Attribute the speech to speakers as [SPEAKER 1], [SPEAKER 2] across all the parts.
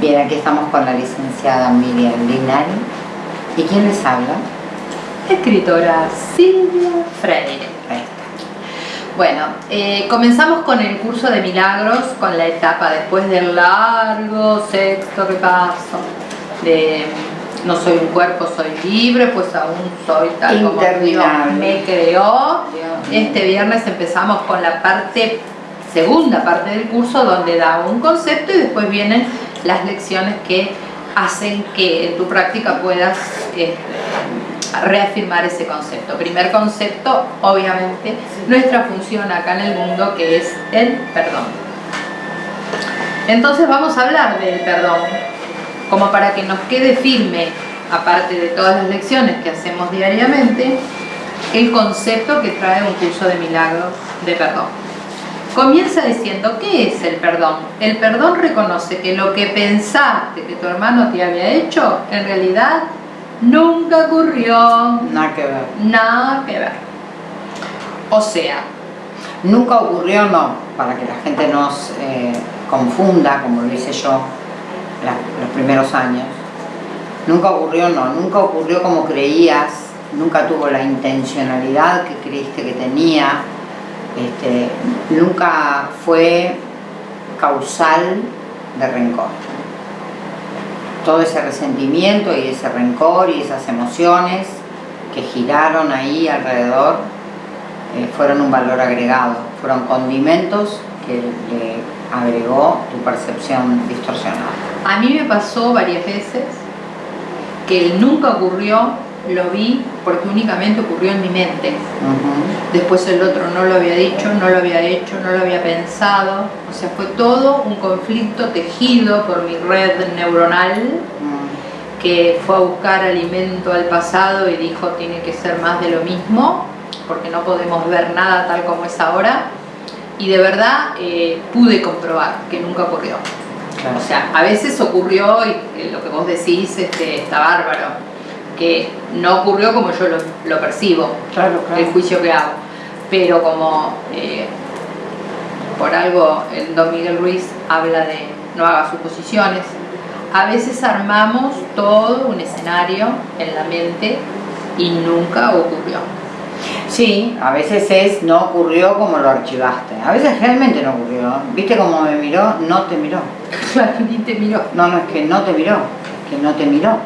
[SPEAKER 1] Bien, aquí estamos con la licenciada Miriam Linari. ¿Y quién les habla?
[SPEAKER 2] Escritora Silvia Freire. Bueno, eh, comenzamos con el curso de milagros, con la etapa después del largo sexto repaso de no soy un cuerpo, soy libre, pues aún soy tal como Dios me creó. Este viernes empezamos con la parte, segunda parte del curso, donde da un concepto y después vienen las lecciones que hacen que en tu práctica puedas este, reafirmar ese concepto. Primer concepto, obviamente, nuestra función acá en el mundo que es el perdón. Entonces vamos a hablar del perdón, como para que nos quede firme, aparte de todas las lecciones que hacemos diariamente, el concepto que trae un curso de milagros de perdón. Comienza diciendo, ¿qué es el perdón? El perdón reconoce que lo que pensaste que tu hermano te había hecho, en realidad nunca ocurrió.
[SPEAKER 1] Nada que ver.
[SPEAKER 2] Nada que ver. O sea,
[SPEAKER 1] nunca ocurrió, no, para que la gente nos eh, confunda, como lo hice yo los primeros años. Nunca ocurrió, no, nunca ocurrió como creías, nunca tuvo la intencionalidad que creíste que tenía, este, nunca fue causal de rencor. Todo ese resentimiento y ese rencor y esas emociones que giraron ahí alrededor eh, fueron un valor agregado, fueron condimentos que le agregó tu percepción distorsionada.
[SPEAKER 2] A mí me pasó varias veces que nunca ocurrió lo vi porque únicamente ocurrió en mi mente. Después el otro no lo había dicho, no lo había hecho, no lo había pensado. O sea, fue todo un conflicto tejido por mi red neuronal que fue a buscar alimento al pasado y dijo tiene que ser más de lo mismo porque no podemos ver nada tal como es ahora. Y de verdad eh, pude comprobar que nunca ocurrió. O sea, a veces ocurrió y lo que vos decís este, está bárbaro que no ocurrió como yo lo, percibo, el juicio que hago. Pero como eh, por algo el don Miguel Ruiz habla de no haga suposiciones, a veces armamos todo un escenario en la mente y nunca ocurrió.
[SPEAKER 1] Sí, a veces es no ocurrió como lo archivaste. A veces realmente no ocurrió. ¿Viste cómo me miró? No te miró.
[SPEAKER 2] Claro, ni te miró.
[SPEAKER 1] No, no, es que no te miró. Es que no te miró.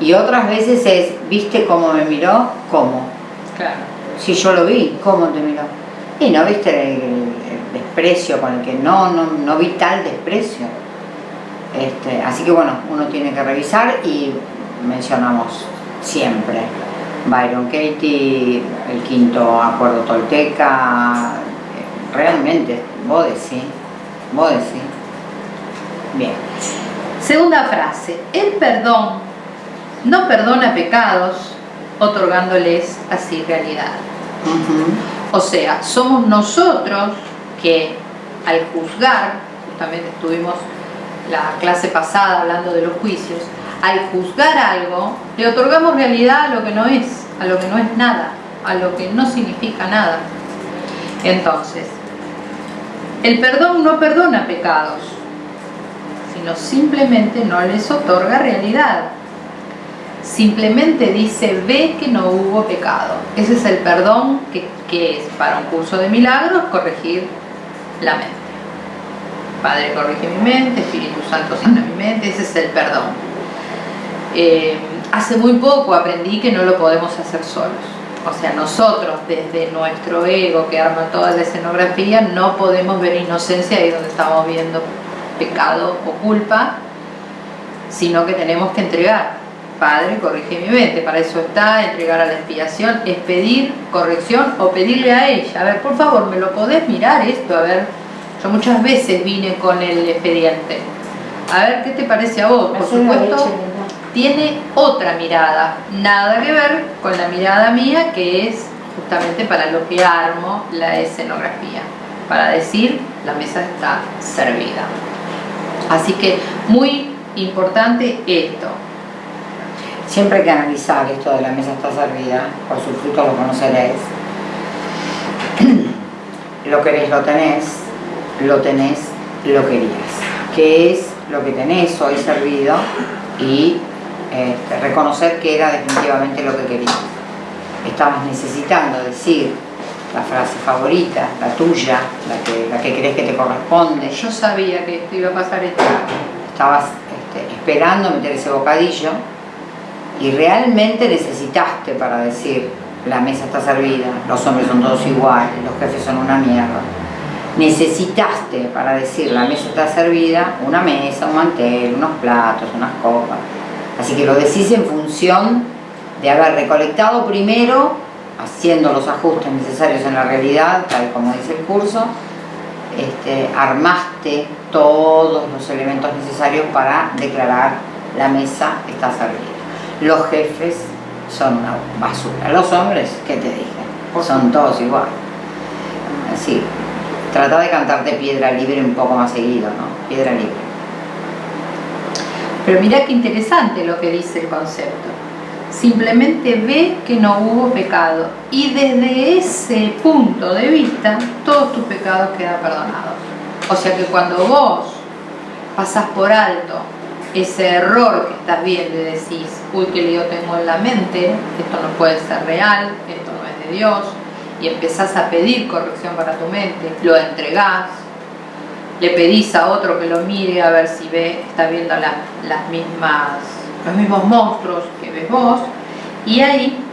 [SPEAKER 1] Y otras veces es, ¿viste cómo me miró? ¿Cómo?
[SPEAKER 2] Claro.
[SPEAKER 1] Si yo lo vi, ¿cómo te miró? Y no viste el, desprecio con el que no, no, no vi tal desprecio. Este, así que bueno, uno tiene que revisar y mencionamos siempre Byron Katie, el quinto acuerdo tolteca, realmente, vos decís, vos decís. Bien.
[SPEAKER 2] Segunda frase, el perdón no perdona pecados, otorgándoles así realidad. O sea, somos nosotros que al juzgar, justamente estuvimos la clase pasada hablando de los juicios, al juzgar algo, le otorgamos realidad a lo que no es, a lo que no es nada, a lo que no significa nada. Entonces, el perdón no perdona pecados, sino simplemente no les otorga realidad simplemente dice, ve que no hubo pecado. Ese es el perdón que, es para un curso de milagros, corregir la mente. Padre, corrige mi mente, Espíritu Santo, sana mi mente, ese es el perdón. Eh, hace muy poco aprendí que no lo podemos hacer solos. O sea, nosotros desde nuestro ego que arma toda la escenografía no podemos ver inocencia ahí donde estamos viendo pecado o culpa, sino que tenemos que entregar Padre, corrige mi mente. Para eso está, entregar a la expiación, es pedir corrección o pedirle a ella. A ver, por favor, ¿me lo podés mirar esto? A ver, yo muchas veces vine con el expediente. A ver, ¿qué te parece a vos? Por supuesto, tiene otra mirada. Nada que ver con la mirada mía, que es justamente para lo que armo la escenografía. Para decir, la mesa está servida. Así que muy importante esto
[SPEAKER 1] Siempre hay que analizar esto de la mesa está servida, por su fruto lo conoceréis. lo querés, lo tenés, lo tenés, lo querías. Que es lo que tenés hoy servido y este, reconocer que era definitivamente lo que querías. Estabas necesitando decir la frase favorita, la tuya, la que, la que crees que te corresponde.
[SPEAKER 2] Yo sabía que esto iba a pasar esto.
[SPEAKER 1] Estabas este, esperando meter ese bocadillo y realmente necesitaste para decir la mesa está servida, los hombres son todos iguales, los jefes son una mierda. Necesitaste para decir la mesa está servida una mesa, un mantel, unos platos, unas copas. Así que lo decís en función de haber recolectado primero, haciendo los ajustes necesarios en la realidad, tal como dice el curso, este, armaste todos los elementos necesarios para declarar la mesa está servida. Los jefes son una basura. Los hombres, ¿qué te dije? Son todos igual. Así, trata de cantarte piedra libre un poco más seguido, ¿no? Piedra libre.
[SPEAKER 2] Pero mira qué interesante lo que dice el concepto. Simplemente ve que no hubo pecado y desde ese punto de vista todos tus pecados quedan perdonados. O sea que cuando vos pasas por alto ese error que estás viendo y decís, uy, que lío tengo en la mente, esto no puede ser real, esto no es de Dios, y empezás a pedir corrección para tu mente, lo entregás, le pedís a otro que lo mire a ver si ve, está viendo las mismas, los mismos monstruos que ves vos, y ahí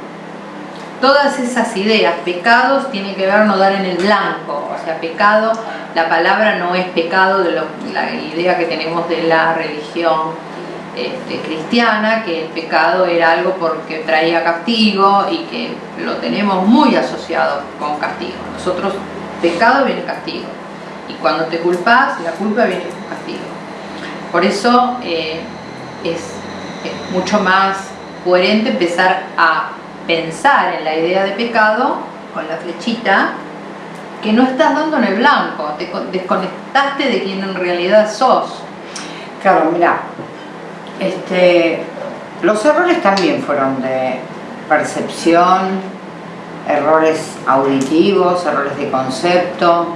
[SPEAKER 2] todas esas ideas, pecados tiene que ver no dar en el blanco, o sea, pecado, la palabra no es pecado de la idea que tenemos de la religión este, cristiana, que el pecado era algo porque traía castigo y que lo tenemos muy asociado con castigo. Nosotros, pecado viene castigo, y cuando te culpas, la culpa viene con castigo. Por eso eh, es mucho más coherente empezar a pensar en la idea de pecado con la flechita que no estás dando en el blanco, te desconectaste de quien en realidad sos.
[SPEAKER 1] Claro, mira, este, los errores también fueron de percepción, errores auditivos, errores de concepto,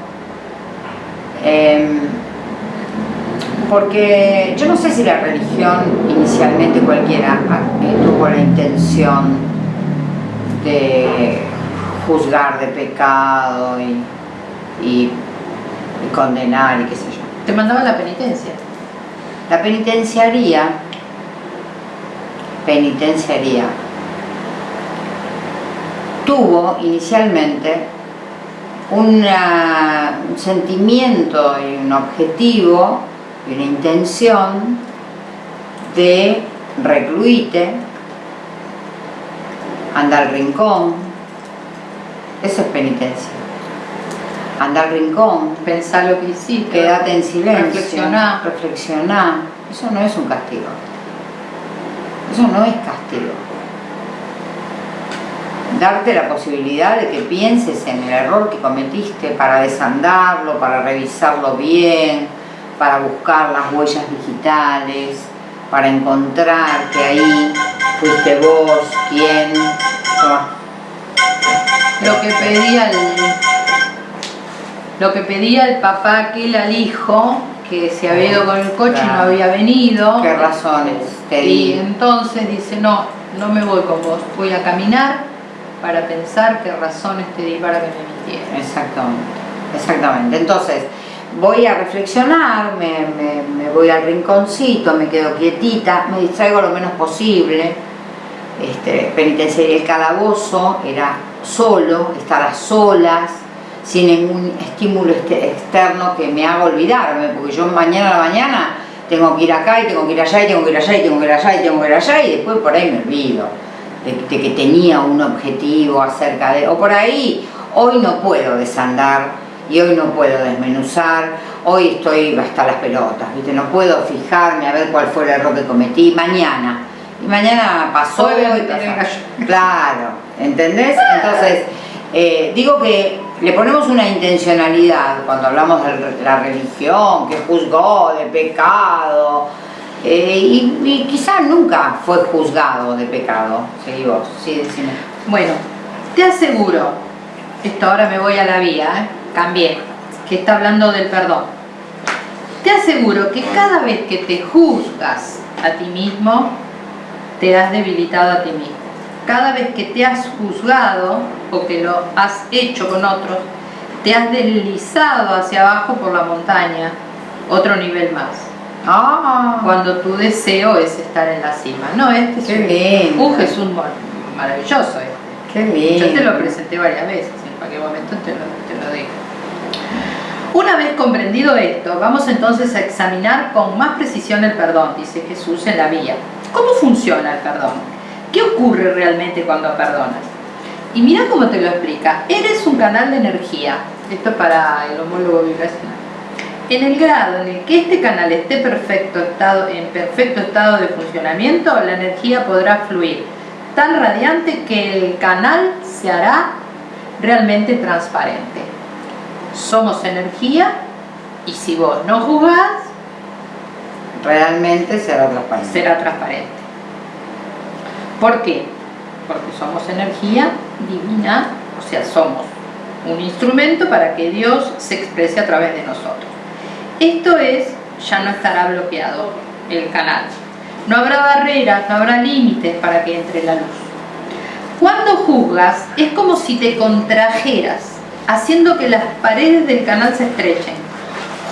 [SPEAKER 1] em, porque yo no sé si la religión inicialmente cualquiera tuvo la intención de juzgar de pecado y, condenar y qué sé yo.
[SPEAKER 2] Te mandaba la penitencia.
[SPEAKER 1] La penitenciaría, penitenciaría, tuvo inicialmente un sentimiento y un objetivo y una intención de recluirte Andar al rincón, eso es penitencia. Andar al rincón,
[SPEAKER 2] pensar lo que hiciste,
[SPEAKER 1] quédate en silencio,
[SPEAKER 2] reflexionar.
[SPEAKER 1] Eso no es un castigo. Eso no es castigo. Darte la posibilidad de que pienses en el error que cometiste para desandarlo, para revisarlo bien, para buscar las huellas digitales, para encontrar que ahí fuiste vos, quién,
[SPEAKER 2] lo que pedía el lo que pedía el papá aquel al hijo que se había ido con el coche y no había venido.
[SPEAKER 1] Qué razones te
[SPEAKER 2] y entonces dice no, no me voy con vos voy a caminar para pensar qué razones te di para que me mintieras
[SPEAKER 1] exactamente exactamente. Entonces voy a reflexionar, me, me, voy al rinconcito, me quedo quietita, me distraigo lo menos posible. Este, penitenciaría el calabozo era solo, estar a solas, sin ningún estímulo este, externo que me haga olvidarme, porque yo mañana a la mañana tengo que ir acá y tengo que ir allá y tengo que ir allá y tengo que ir allá y tengo que ir allá y después por ahí me olvido de, de que tenía un objetivo acerca de... o por ahí, hoy no puedo desandar y hoy no puedo desmenuzar, hoy estoy hasta las pelotas, ¿viste? no puedo fijarme a ver cuál fue el error que cometí, mañana, y mañana pasó y pasó. Claro, ¿entendés? Entonces, eh, digo que le ponemos una intencionalidad cuando hablamos de la religión, que juzgó de pecado, eh, y, quizás nunca fue juzgado de pecado. Seguí vos, sí, decime.
[SPEAKER 2] Bueno, te aseguro, esto ahora me voy a la vía, ¿eh? Cambié, que está hablando del perdón. Te aseguro que cada vez que te juzgas a ti mismo, te has debilitado a ti mismo. Cada vez que te has juzgado o que lo has hecho con otros, te has deslizado hacia abajo por la montaña, otro nivel más.
[SPEAKER 1] Ah,
[SPEAKER 2] Cuando tu deseo es estar en la cima. No, este es
[SPEAKER 1] Qué
[SPEAKER 2] un,
[SPEAKER 1] lindo.
[SPEAKER 2] un Jesús mar- maravilloso. este.
[SPEAKER 1] qué lindo.
[SPEAKER 2] Yo te lo presenté varias veces, momento te lo, te lo digo. Una vez comprendido esto, vamos entonces a examinar con más precisión el perdón, dice Jesús en la vía. ¿Cómo funciona el perdón? ¿Qué ocurre realmente cuando perdonas? Y mira cómo te lo explica. Eres un canal de energía. Esto para el homólogo vibracional. En el grado en el que este canal esté perfecto estado, en perfecto estado de funcionamiento, la energía podrá fluir tan radiante que el canal se hará realmente transparente. Somos energía y si vos no juzgás,
[SPEAKER 1] Realmente será transparente.
[SPEAKER 2] será transparente. ¿Por qué? Porque somos energía divina, o sea, somos un instrumento para que Dios se exprese a través de nosotros. Esto es, ya no estará bloqueado el canal. No habrá barreras, no habrá límites para que entre la luz. Cuando juzgas es como si te contrajeras, haciendo que las paredes del canal se estrechen,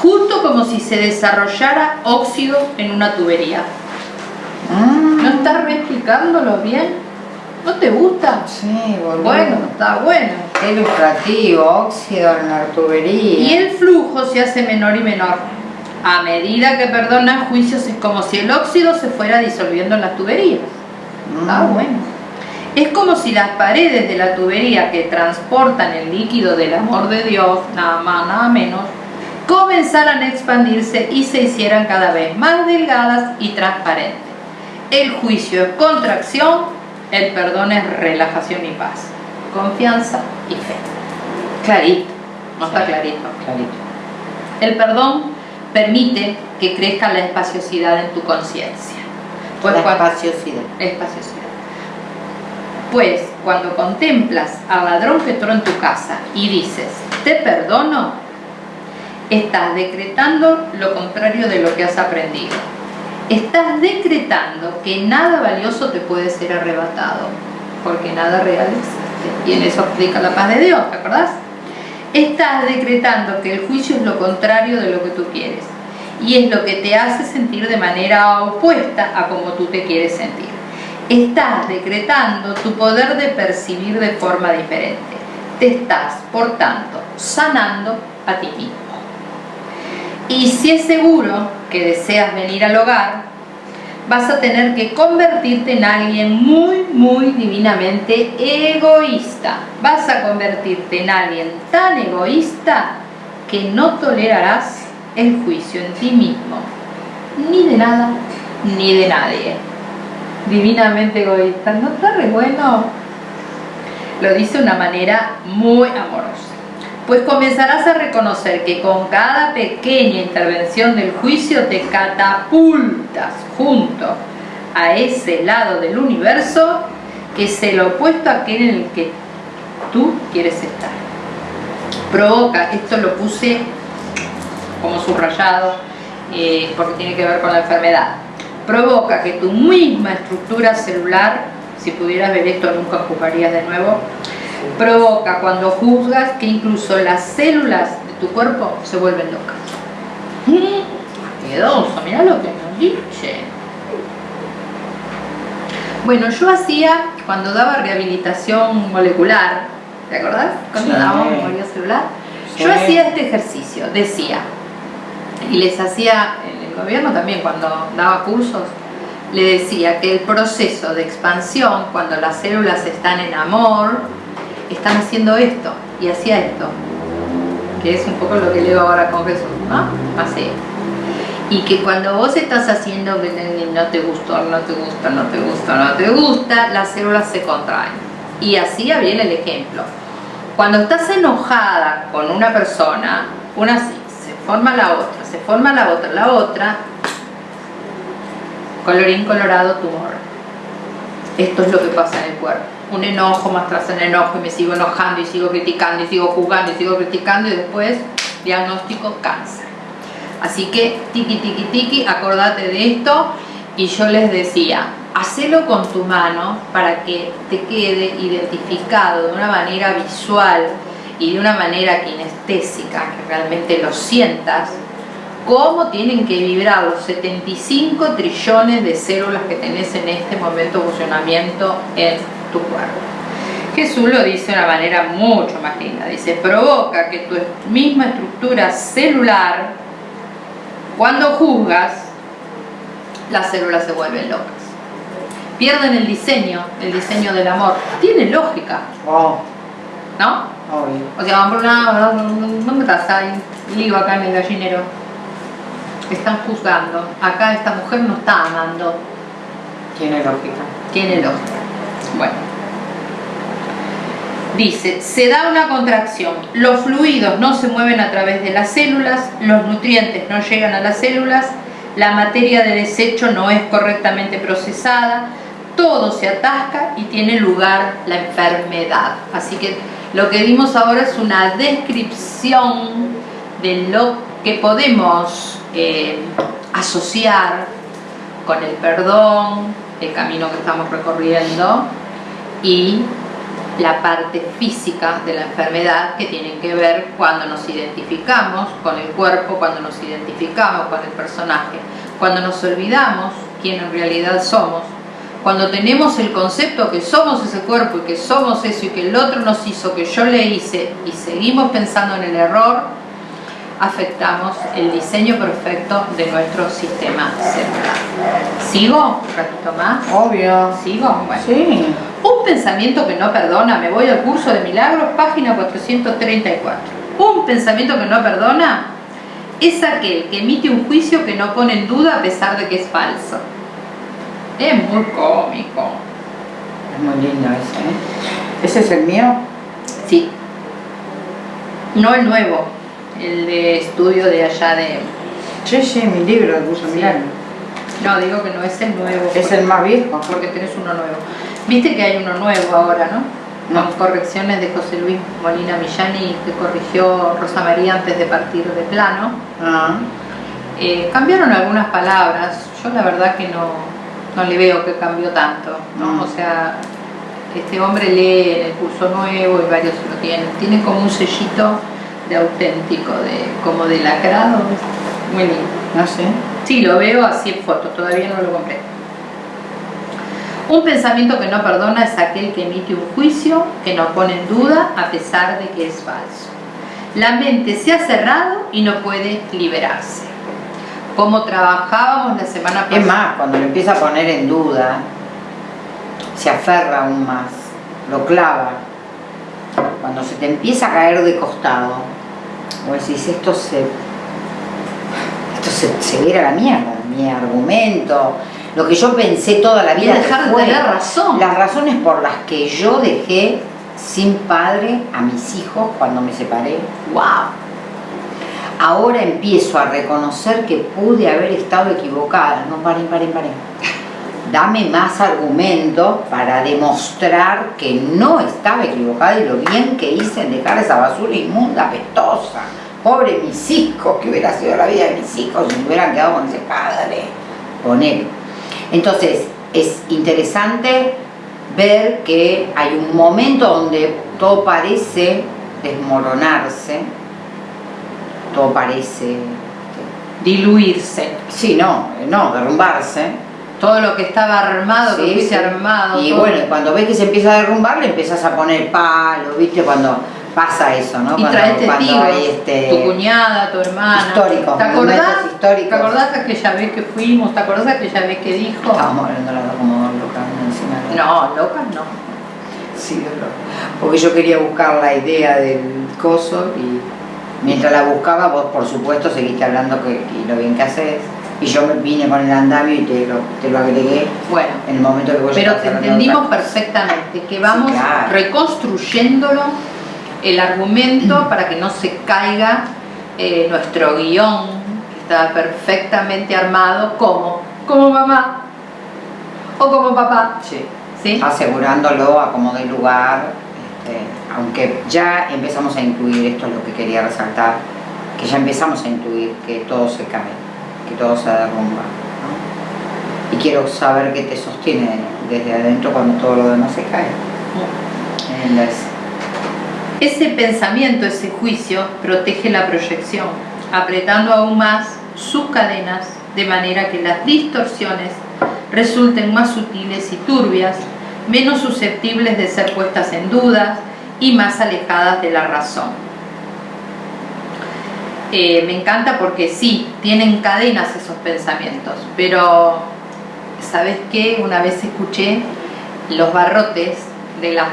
[SPEAKER 2] justo como si se desarrollara óxido en una tubería.
[SPEAKER 1] Mm,
[SPEAKER 2] ¿No estás reexplicándolo bien? ¿No te gusta?
[SPEAKER 1] sí, boludo.
[SPEAKER 2] Bueno, está bueno.
[SPEAKER 1] Qué ilustrativo, óxido en la tubería.
[SPEAKER 2] Y el flujo se hace menor y menor. A medida que perdonas juicios es como si el óxido se fuera disolviendo en las tuberías. Está
[SPEAKER 1] Mm.
[SPEAKER 2] bueno. Es como si las paredes de la tubería que transportan el líquido del amor de Dios, nada más, nada menos, comenzaran a expandirse y se hicieran cada vez más delgadas y transparentes. El juicio es contracción, el perdón es relajación y paz, confianza y fe. Clarito, no está clarito.
[SPEAKER 1] Clarito.
[SPEAKER 2] El perdón permite que crezca la espaciosidad en tu conciencia. Pues
[SPEAKER 1] la espaciosidad.
[SPEAKER 2] espaciosidad. Pues cuando contemplas al ladrón que entró en tu casa y dices, te perdono, estás decretando lo contrario de lo que has aprendido. Estás decretando que nada valioso te puede ser arrebatado, porque nada real existe. Y en eso aplica la paz de Dios, ¿te acordás? Estás decretando que el juicio es lo contrario de lo que tú quieres y es lo que te hace sentir de manera opuesta a como tú te quieres sentir. Estás decretando tu poder de percibir de forma diferente. Te estás, por tanto, sanando a ti mismo. Y si es seguro que deseas venir al hogar, vas a tener que convertirte en alguien muy, muy divinamente egoísta. Vas a convertirte en alguien tan egoísta que no tolerarás el juicio en ti mismo, ni de nada, ni de nadie. Divinamente egoísta, ¿no está re bueno? Lo dice de una manera muy amorosa. Pues comenzarás a reconocer que con cada pequeña intervención del juicio te catapultas junto a ese lado del universo que es el opuesto a aquel en el que tú quieres estar. Provoca, esto lo puse como subrayado eh, porque tiene que ver con la enfermedad. Provoca que tu misma estructura celular, si pudieras ver esto nunca ocuparías de nuevo, provoca cuando juzgas que incluso las células de tu cuerpo se vuelven locas. Miedoso, mira lo que nos dice. Bueno, yo hacía, cuando daba rehabilitación molecular, ¿te acordás? Cuando
[SPEAKER 1] Sí.
[SPEAKER 2] dábamos memoria celular,
[SPEAKER 1] Sí.
[SPEAKER 2] yo hacía este ejercicio, decía, y les hacía gobierno también cuando daba cursos, le decía que el proceso de expansión, cuando las células están en amor, están haciendo esto, y hacía esto, que es un poco lo que leo ahora con Jesús, ¿no? Así. Y que cuando vos estás haciendo no te gustó, no te gusta, no te gusta, no te gusta, las células se contraen. Y así viene el ejemplo. Cuando estás enojada con una persona, una forma la otra, se forma la otra, la otra, colorín colorado tumor. Esto es lo que pasa en el cuerpo. Un enojo más tras el enojo y me sigo enojando y sigo criticando y sigo juzgando y sigo criticando y después diagnóstico cáncer. Así que, tiki, tiki, tiki, acordate de esto. Y yo les decía, hacelo con tu mano para que te quede identificado de una manera visual y de una manera kinestésica, que realmente lo sientas, cómo tienen que vibrar los 75 trillones de células que tenés en este momento de funcionamiento en tu cuerpo. Jesús lo dice de una manera mucho más linda, dice, provoca que tu misma estructura celular, cuando juzgas, las células se vuelven locas. Pierden el diseño, el diseño del amor. Tiene lógica.
[SPEAKER 1] Obvio.
[SPEAKER 2] O sea, van por una... ¿Dónde estás? Hay lío acá en el gallinero. Están juzgando. Acá esta mujer no está amando.
[SPEAKER 1] Tiene lógica.
[SPEAKER 2] Tiene lógica. Bueno. Dice, se da una contracción. Los fluidos no se mueven a través de las células, los nutrientes no llegan a las células, la materia de desecho no es correctamente procesada, todo se atasca y tiene lugar la enfermedad. Así que lo que vimos ahora es una descripción de lo que podemos eh, asociar con el perdón, el camino que estamos recorriendo y la parte física de la enfermedad que tienen que ver cuando nos identificamos con el cuerpo, cuando nos identificamos con el personaje, cuando nos olvidamos quién en realidad somos, cuando tenemos el concepto que somos ese cuerpo y que somos eso y que el otro nos hizo, que yo le hice y seguimos pensando en el error, afectamos el diseño perfecto de nuestro sistema celular. ¿Sigo? ¿Un ratito más?
[SPEAKER 1] Obvio.
[SPEAKER 2] ¿Sigo? Bueno.
[SPEAKER 1] Sí.
[SPEAKER 2] Un pensamiento que no perdona, me voy al curso de milagros, página 434. Un pensamiento que no perdona es aquel que emite un juicio que no pone en duda a pesar de que es falso. Es muy cómico.
[SPEAKER 1] Es muy lindo ese, ¿eh? ¿Ese es el mío?
[SPEAKER 2] Sí. No el nuevo, el de estudio de allá de...
[SPEAKER 1] Sí, sí, mi libro de curso
[SPEAKER 2] Sí. No, digo que no es el nuevo.
[SPEAKER 1] Es el más viejo.
[SPEAKER 2] porque tenés uno nuevo. Viste que hay uno nuevo ahora, ¿no?
[SPEAKER 1] No.
[SPEAKER 2] Con correcciones de José Luis Molina Millani que corrigió Rosa María antes de partir de plano.
[SPEAKER 1] Ah,
[SPEAKER 2] Eh, cambiaron algunas palabras, yo la verdad que no, no le veo que cambió tanto, ¿no?
[SPEAKER 1] Mm.
[SPEAKER 2] O sea, este hombre lee en el curso nuevo y varios lo tienen. Tiene como un sellito de auténtico, de como de lacrado, muy lindo.
[SPEAKER 1] no sé.
[SPEAKER 2] Sí, lo veo así en foto, todavía no lo compré. Un pensamiento que no perdona es aquel que emite un juicio que no pone en duda a pesar de que es falso. La mente se ha cerrado y no puede liberarse. Como trabajábamos la semana pasada.
[SPEAKER 1] Es más, cuando lo empieza a poner en duda, se aferra aún más, lo clava. Cuando se te empieza a caer de costado, o decís, esto se. Esto se, se va a ir a la mierda, mi argumento, lo que yo pensé toda la vida.
[SPEAKER 2] dejar de tener razón.
[SPEAKER 1] Las razones por las que yo dejé sin padre a mis hijos cuando me separé. ¡Wow! Ahora empiezo a reconocer que pude haber estado equivocada. No, paren, paren, paren. Dame más argumentos para demostrar que no estaba equivocada y lo bien que hice en dejar esa basura inmunda, apestosa. Pobre mis hijos, que hubiera sido la vida de mis hijos si me hubieran quedado con ese padre. Poner. Entonces, es interesante ver que hay un momento donde todo parece desmoronarse, todo parece,
[SPEAKER 2] Diluirse.
[SPEAKER 1] sí, no, no, derrumbarse.
[SPEAKER 2] Todo lo que estaba armado, que hubiese
[SPEAKER 1] sí.
[SPEAKER 2] armado.
[SPEAKER 1] Y
[SPEAKER 2] todo.
[SPEAKER 1] bueno, cuando ves que se empieza a derrumbar, le empiezas a poner palo, ¿viste? Cuando pasa eso, ¿no?
[SPEAKER 2] y
[SPEAKER 1] cuando,
[SPEAKER 2] traes testigos,
[SPEAKER 1] hay este...
[SPEAKER 2] tu cuñada, tu hermana.
[SPEAKER 1] históricos,
[SPEAKER 2] ¿Te acordás? ¿Te acordás aquella vez que fuimos? ¿Te acordás aquella vez que dijo?
[SPEAKER 1] Estábamos hablando las dos como locas encima de la
[SPEAKER 2] No, locas no.
[SPEAKER 1] Sí, loco. Porque yo quería buscar la idea del coso y mientras la buscaba, vos por supuesto seguiste hablando que, y lo bien que haces. Y yo me vine con el andamio y te lo, te lo agregué
[SPEAKER 2] Bueno,
[SPEAKER 1] en el momento que vos
[SPEAKER 2] pero te entendimos perfectamente que vamos
[SPEAKER 1] claro.
[SPEAKER 2] reconstruyéndolo el argumento para que no se caiga eh, nuestro guion que está perfectamente armado como como mamá o como papá
[SPEAKER 1] Sí.
[SPEAKER 2] ¿sí?
[SPEAKER 1] Asegurándolo a como de lugar, este, aunque ya empezamos a incluir, esto es lo que quería resaltar, que ya empezamos a intuir que todo se cae, que todo se derrumba. Y quiero saber qué te sostiene desde adentro cuando todo lo demás se cae.
[SPEAKER 2] Ese pensamiento, ese juicio, protege la proyección, apretando aún más sus cadenas de manera que las distorsiones resulten más sutiles y turbias, menos susceptibles de ser puestas en dudas y más alejadas de la razón. Eh, me encanta porque sí, tienen cadenas esos pensamientos, pero ¿sabes qué? Una vez escuché los barrotes de las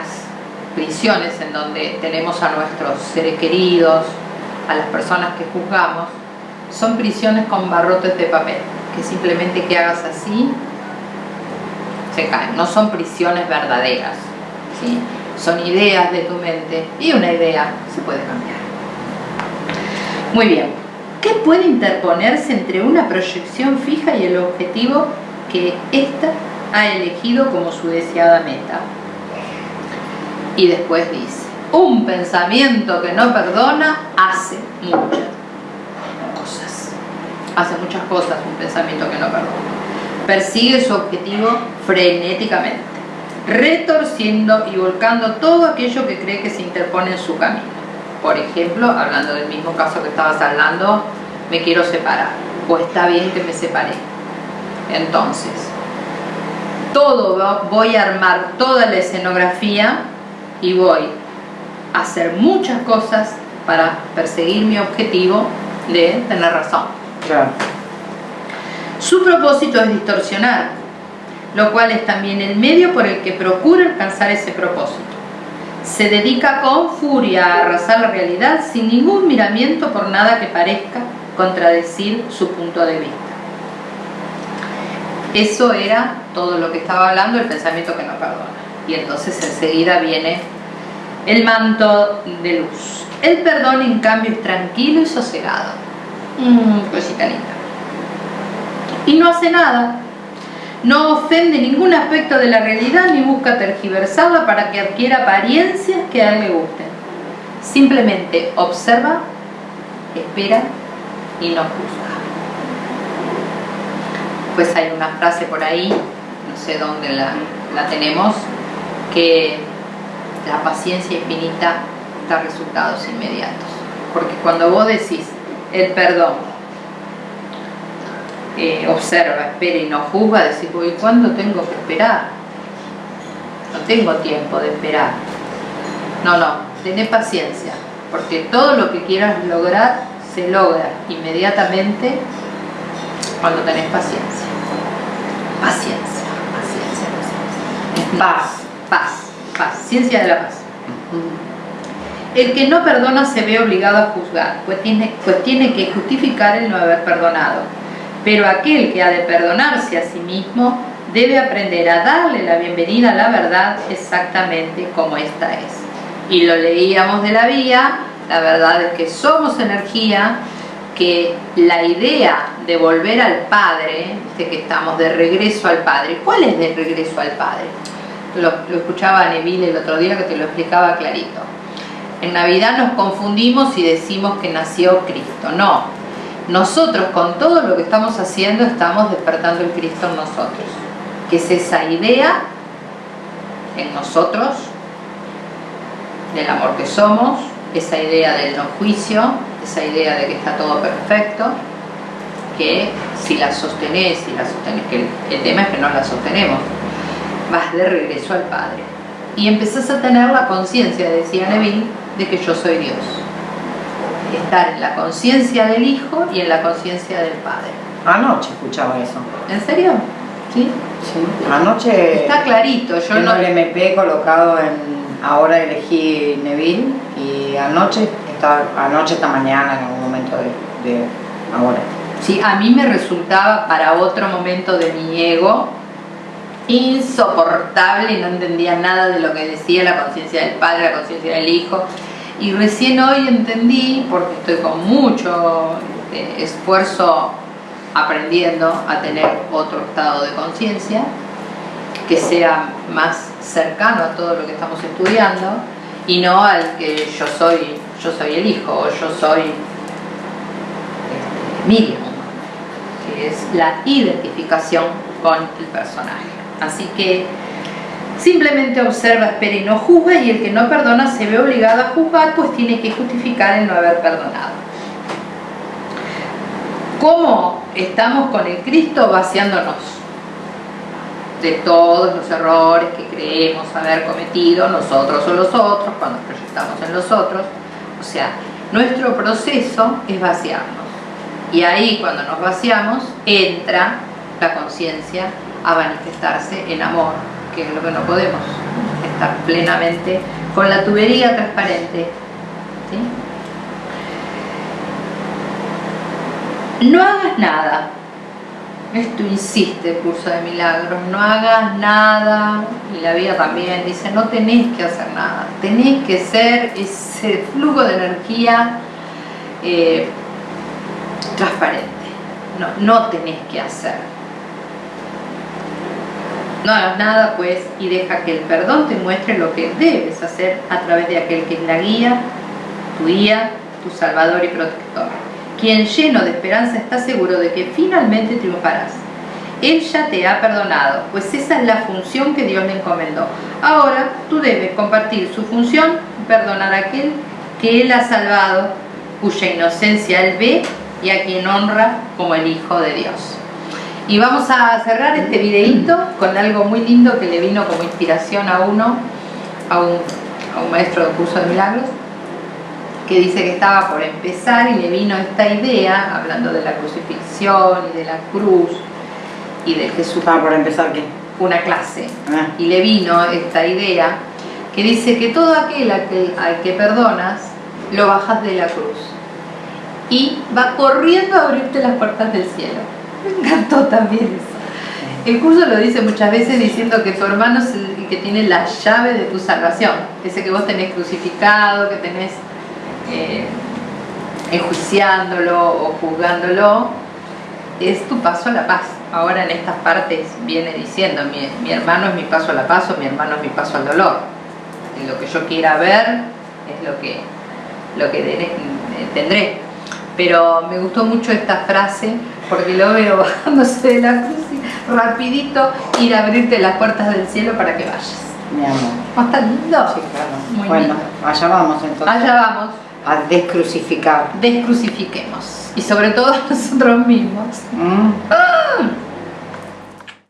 [SPEAKER 2] prisiones en donde tenemos a nuestros seres queridos, a las personas que juzgamos, son prisiones con barrotes de papel, que simplemente que hagas así, se caen. No son prisiones verdaderas, ¿sí? son ideas de tu mente y una idea se puede cambiar. Muy bien, ¿qué puede interponerse entre una proyección fija y el objetivo que ésta ha elegido como su deseada meta? Y después dice, un pensamiento que no perdona hace muchas cosas. Hace muchas cosas un pensamiento que no perdona. Persigue su objetivo frenéticamente, retorciendo y volcando todo aquello que cree que se interpone en su camino. Por ejemplo, hablando del mismo caso que estabas hablando, me quiero separar, o está bien que me separe. Entonces, todo voy a armar toda la escenografía y voy a hacer muchas cosas para perseguir mi objetivo de tener razón. Su propósito es distorsionar, lo cual es también el medio por el que procura alcanzar ese propósito. Se dedica con furia a arrasar la realidad sin ningún miramiento por nada que parezca contradecir su punto de vista. Eso era todo lo que estaba hablando, el pensamiento que no perdona. Y entonces enseguida viene el manto de luz. El perdón, en cambio, es tranquilo y sosegado. Mmm, cosita linda. Y no hace nada. No ofende ningún aspecto de la realidad ni busca tergiversarla para que adquiera apariencias que a él le gusten. Simplemente observa, espera y no juzga. Pues hay una frase por ahí, no sé dónde la, la tenemos, que la paciencia infinita da resultados inmediatos. Porque cuando vos decís el perdón, eh, observa, espera y no juzga, decís, ¿y cuándo tengo que esperar? No tengo tiempo de esperar. No, no, tené paciencia, porque todo lo que quieras lograr se logra inmediatamente cuando tenés paciencia. Paciencia, paciencia, paciencia. Paz, paz ciencia de la paz. El que no perdona se ve obligado a juzgar, pues tiene, pues tiene que justificar el no haber perdonado. Pero aquel que ha de perdonarse a sí mismo debe aprender a darle la bienvenida a la verdad exactamente como esta es. Y lo leíamos de la vía, la verdad es que somos energía, que la idea de volver al Padre, de que estamos de regreso al Padre, ¿cuál es de regreso al Padre? lo, escuchaba a Neville el otro día que te lo explicaba clarito. En Navidad nos confundimos y decimos que nació Cristo. No, nosotros con todo lo que estamos haciendo estamos despertando el Cristo en nosotros. Que es esa idea en nosotros del amor que somos, esa idea del no juicio, esa idea de que está todo perfecto, que si la sostenés, si la sostenés, que el tema es que no la sostenemos, vas de regreso al Padre. Y empezás a tener la conciencia, decía Neville, de que yo soy Dios. Estar en la conciencia del Hijo y en la conciencia del Padre.
[SPEAKER 1] Anoche escuchaba eso.
[SPEAKER 2] ¿En serio? ¿Sí?
[SPEAKER 1] Sí. Anoche...
[SPEAKER 2] Está clarito. Yo
[SPEAKER 1] no... el MP colocado en... Ahora elegí Neville y anoche, estaba, anoche esta mañana en algún momento de, de ahora.
[SPEAKER 2] Sí, a mí me resultaba para otro momento de mi ego insoportable y no entendía nada de lo que decía la conciencia del padre, la conciencia del hijo. Y recién hoy entendí, porque estoy con mucho este, esfuerzo aprendiendo a tener otro estado de conciencia, que sea más cercano a todo lo que estamos estudiando y no al que yo soy, yo soy el hijo o yo soy Miriam, que es la identificación con el personaje. Así que simplemente observa, espera y no juzga y el que no perdona se ve obligado a juzgar pues tiene que justificar el no haber perdonado. ¿Cómo estamos con el Cristo vaciándonos de todos los errores que creemos haber cometido nosotros o los otros cuando proyectamos en los otros? O sea, nuestro proceso es vaciarnos. Y ahí cuando nos vaciamos entra la conciencia a manifestarse en amor, que es lo que no podemos estar plenamente con la tubería transparente. No hagas nada. Esto insiste el curso de milagros. No hagas nada. Y la vida también dice, no tenés que hacer nada. Tenés que ser ese flujo de energía eh, transparente. No, no tenés que hacer. No hagas nada pues y deja que el perdón te muestre lo que debes hacer a través de aquel que es la guía, tu guía, tu salvador y protector quien lleno de esperanza está seguro de que finalmente triunfarás. Él ya te ha perdonado, pues esa es la función que Dios le encomendó. Ahora tú debes compartir su función y perdonar a aquel que Él ha salvado, cuya inocencia Él ve y a quien honra como el Hijo de Dios. Y vamos a cerrar este videíto con algo muy lindo que le vino como inspiración a uno, a un, a un maestro de curso de milagros, que dice que estaba por empezar y le vino esta idea, hablando de la crucifixión y de la cruz y de Jesús.
[SPEAKER 1] ¿Estaba por empezar qué?
[SPEAKER 2] Una clase. Ah. Y le vino esta idea que dice que todo aquel al que, al que perdonas, lo bajas de la cruz. Y va corriendo a abrirte las puertas del cielo. Me encantó también eso. El curso lo dice muchas veces diciendo que tu hermano es el que tiene la llave de tu salvación. Ese que vos tenés crucificado, que tenés eh, enjuiciándolo o juzgándolo, es tu paso a la paz. Ahora en estas partes viene diciendo, mi, hermano es mi paso a la paz o mi hermano es mi paso al dolor. Lo que yo quiera ver es lo que, lo que tendré. Pero me gustó mucho esta frase porque lo veo bajándose de la cruz y rapidito ir a abrirte las puertas del cielo para que vayas.
[SPEAKER 1] Mi amor.
[SPEAKER 2] ¿No está lindo?
[SPEAKER 1] Sí, claro. bueno, allá vamos entonces.
[SPEAKER 2] Allá vamos
[SPEAKER 1] a descrucificar.
[SPEAKER 2] Descrucifiquemos. Y sobre todo nosotros mismos. Mm. Ah.